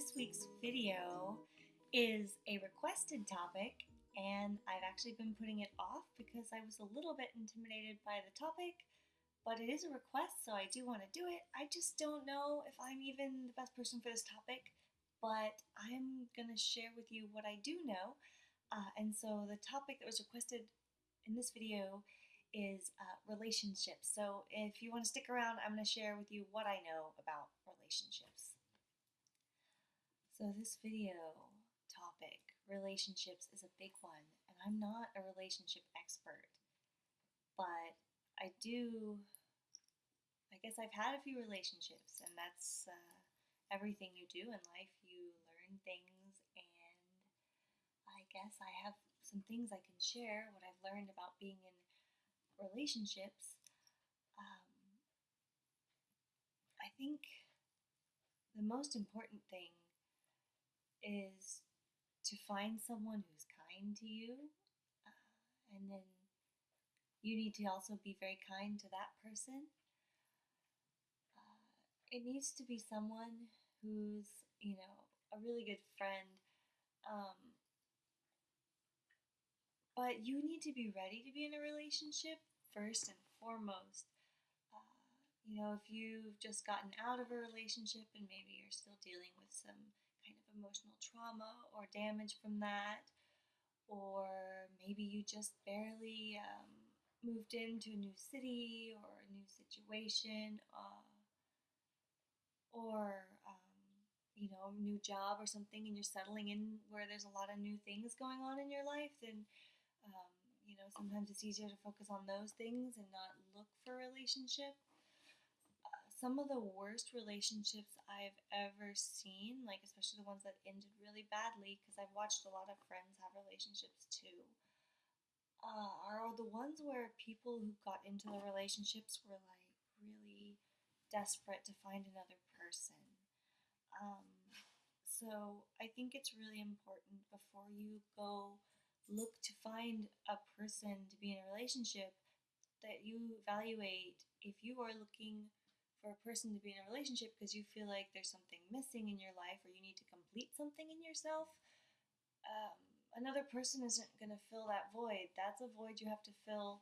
this week's video is a requested topic, and I've actually been putting it off because I was a little bit intimidated by the topic, but it is a request, so I do want to do it. I just don't know if I'm even the best person for this topic, but I'm going to share with you what I do know. Uh, and so the topic that was requested in this video is uh, relationships. So if you want to stick around, I'm going to share with you what I know about relationships. So this video topic, relationships, is a big one, and I'm not a relationship expert, but I do. I guess I've had a few relationships, and that's uh, everything you do in life. You learn things, and I guess I have some things I can share. What I've learned about being in relationships. Um, I think the most important thing is to find someone who's kind to you, uh, and then you need to also be very kind to that person. Uh, it needs to be someone who's, you know, a really good friend. Um, but you need to be ready to be in a relationship first and foremost. Uh, you know, if you've just gotten out of a relationship and maybe you're still dealing with some emotional trauma or damage from that, or maybe you just barely um, moved into a new city or a new situation, uh, or um, you know, a new job or something, and you're settling in where there's a lot of new things going on in your life, then um, you know sometimes it's easier to focus on those things and not look for a relationship some of the worst relationships I've ever seen, like especially the ones that ended really badly, because I've watched a lot of friends have relationships too, uh, are the ones where people who got into the relationships were like really desperate to find another person. Um, so I think it's really important before you go look to find a person to be in a relationship that you evaluate if you are looking for a person to be in a relationship because you feel like there's something missing in your life or you need to complete something in yourself, um, another person isn't going to fill that void. That's a void you have to fill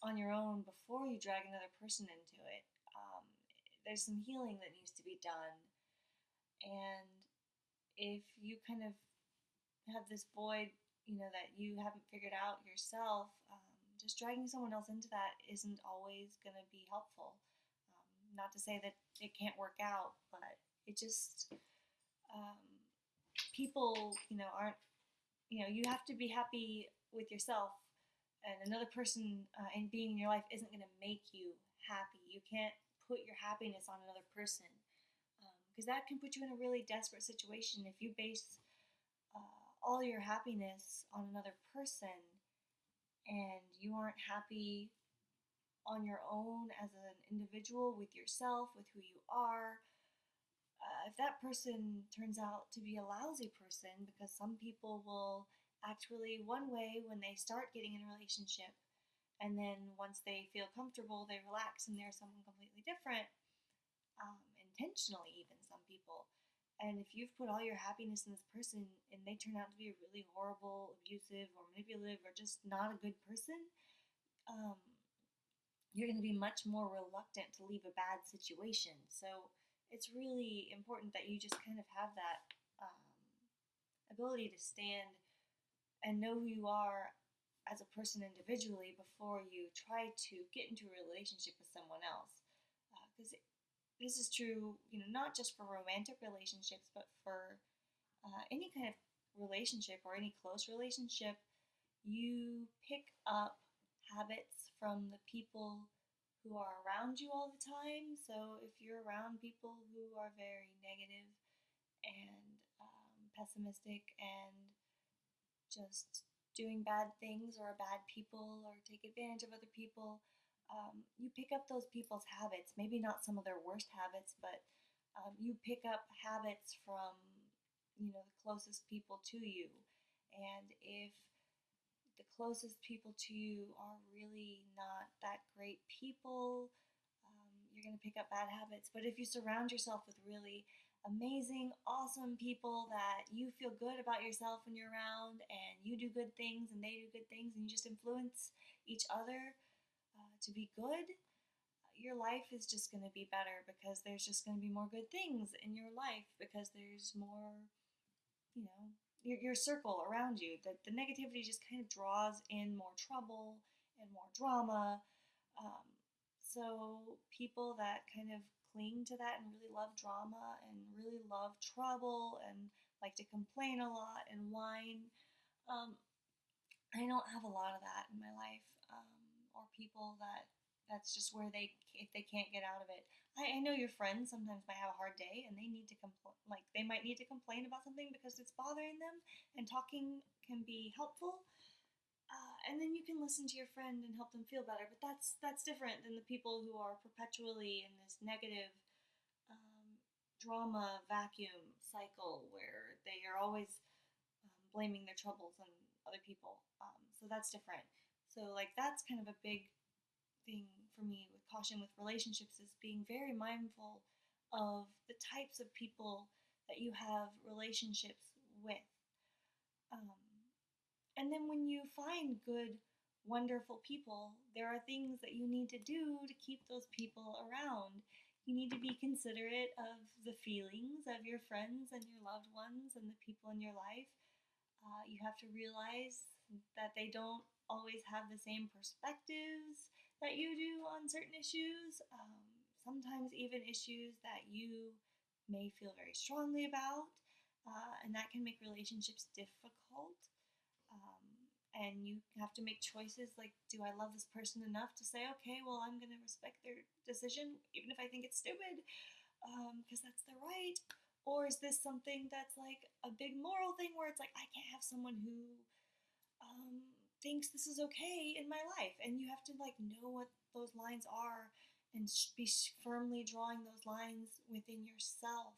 on your own before you drag another person into it. Um, there's some healing that needs to be done. And if you kind of have this void, you know, that you haven't figured out yourself, um, just dragging someone else into that isn't always going to be helpful not to say that it can't work out, but it just um, people, you know, aren't. You know, you have to be happy with yourself, and another person uh, and being in your life isn't going to make you happy. You can't put your happiness on another person because um, that can put you in a really desperate situation if you base uh, all your happiness on another person and you aren't happy on your own as an individual with yourself, with who you are. Uh, if that person turns out to be a lousy person, because some people will act really one way when they start getting in a relationship, and then once they feel comfortable, they relax and they're someone completely different, um, intentionally, even some people. And if you've put all your happiness in this person and they turn out to be a really horrible, abusive, or manipulative, or just not a good person, um, you're going to be much more reluctant to leave a bad situation. So it's really important that you just kind of have that um, ability to stand and know who you are as a person individually before you try to get into a relationship with someone else. Because uh, this is true, you know, not just for romantic relationships, but for uh, any kind of relationship or any close relationship. You pick up habits from the people who are around you all the time. So if you're around people who are very negative and um, pessimistic and just doing bad things or bad people or take advantage of other people, um, you pick up those people's habits. Maybe not some of their worst habits, but um, you pick up habits from you know the closest people to you. And if the closest people to you are really not that great people. Um, you're going to pick up bad habits. But if you surround yourself with really amazing, awesome people that you feel good about yourself when you're around, and you do good things and they do good things, and you just influence each other uh, to be good, your life is just going to be better because there's just going to be more good things in your life because there's more, you know, your, your circle around you. That the negativity just kind of draws in more trouble and more drama. Um, so people that kind of cling to that and really love drama and really love trouble and like to complain a lot and whine. Um, I don't have a lot of that in my life, um, or people that that's just where they if they can't get out of it. I, I know your friends sometimes might have a hard day and they need to complain like they might need to complain about something because it's bothering them and talking can be helpful. Uh, and then you can listen to your friend and help them feel better, but that's that's different than the people who are perpetually in this negative um, drama vacuum cycle where they are always um, blaming their troubles on other people. Um, so that's different. So like that's kind of a big for me with caution with relationships is being very mindful of the types of people that you have relationships with. Um, and then when you find good, wonderful people, there are things that you need to do to keep those people around. You need to be considerate of the feelings of your friends and your loved ones and the people in your life. Uh, you have to realize that they don't always have the same perspectives that you do on certain issues, um, sometimes even issues that you may feel very strongly about, uh, and that can make relationships difficult. Um, and you have to make choices like, do I love this person enough to say, okay, well, I'm going to respect their decision, even if I think it's stupid, because um, that's their right? Or is this something that's like a big moral thing where it's like, I can't have someone who um, thinks this is okay in my life. And you have to like know what those lines are and be firmly drawing those lines within yourself.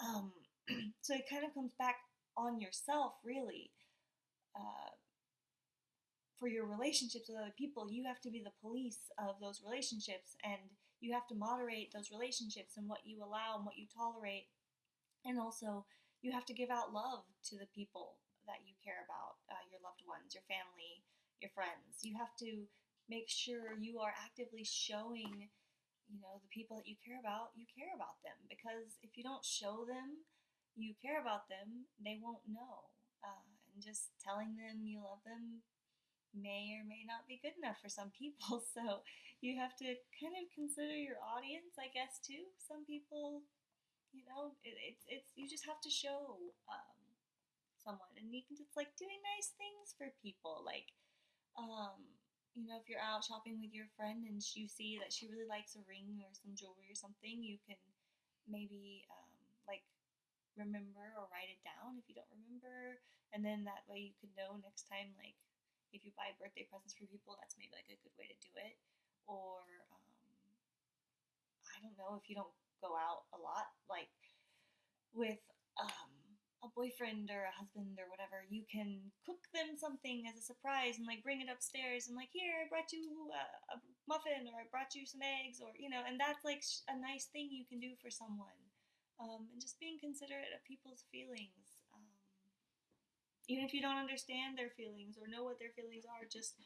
Um, so it kind of comes back on yourself really uh, for your relationships with other people. You have to be the police of those relationships and you have to moderate those relationships and what you allow and what you tolerate. And also you have to give out love to the people that you care about, uh, your loved ones, your family, your friends. You have to make sure you are actively showing, you know, the people that you care about, you care about them. Because if you don't show them you care about them, they won't know. Uh, and just telling them you love them may or may not be good enough for some people. So you have to kind of consider your audience, I guess, too. Some people, you know, it, it's it's you just have to show um, someone and you can just like doing nice things for people like um you know if you're out shopping with your friend and you see that she really likes a ring or some jewelry or something you can maybe um, like remember or write it down if you don't remember and then that way you could know next time like if you buy birthday presents for people that's maybe like a good way to do it. Or um, i don't know if you don't go out a lot like with um, a boyfriend or a husband or whatever, you can cook them something as a surprise and like bring it upstairs and like here I brought you a, a muffin or I brought you some eggs or you know, and that's like a nice thing you can do for someone. Um, and just being considerate of people's feelings, um, even if you don't understand their feelings or know what their feelings are, just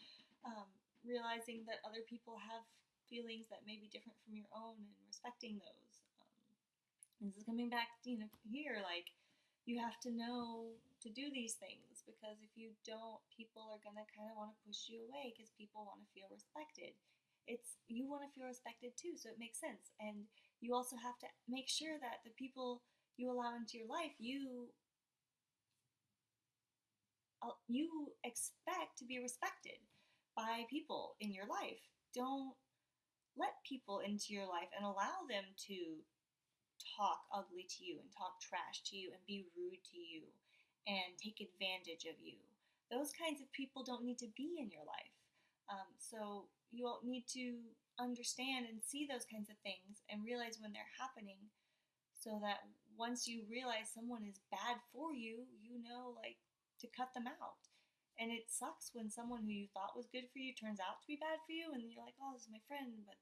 um, realizing that other people have feelings that may be different from your own and respecting those. Um, this is coming back, you know, here like you have to know to do these things because if you don't, people are going to kind of want to push you away because people want to feel respected. It's you want to feel respected too, so it makes sense. And you also have to make sure that the people you allow into your life, you you expect to be respected by people in your life. Don't let people into your life and allow them to talk ugly to you and talk trash to you and be rude to you and take advantage of you. Those kinds of people don't need to be in your life. Um, so you'll need to understand and see those kinds of things and realize when they're happening so that once you realize someone is bad for you, you know, like, to cut them out. And it sucks when someone who you thought was good for you turns out to be bad for you, and you're like, oh, this is my friend. But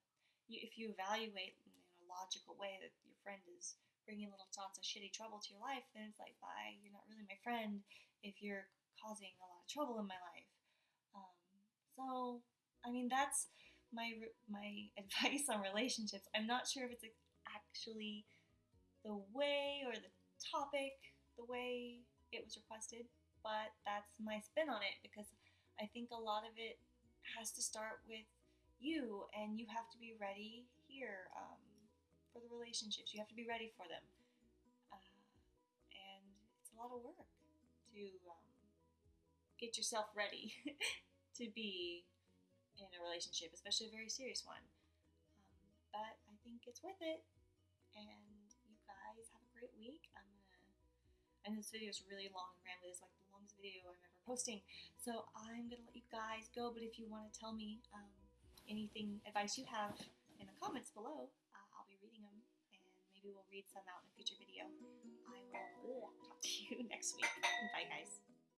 you, if you evaluate logical way that your friend is bringing little thoughts of shitty trouble to your life, then it's like, bye, you're not really my friend if you're causing a lot of trouble in my life. Um, so, I mean, that's my my advice on relationships. I'm not sure if it's actually the way or the topic the way it was requested, but that's my spin on it because I think a lot of it has to start with you, and you have to be ready here um, for the relationships. You have to be ready for them, uh, and it's a lot of work to um, get yourself ready to be in a relationship, especially a very serious one. Um, but I think it's worth it, and you guys have a great week. I'm gonna, and this video is really long and rambly. It's like the longest video I'm ever posting. So I'm gonna let you guys go. But if you want to tell me um, anything, advice you have in the comments below, uh, I'll be reading them, and maybe we'll read some out in a future video. I will talk to you next week. Bye, guys.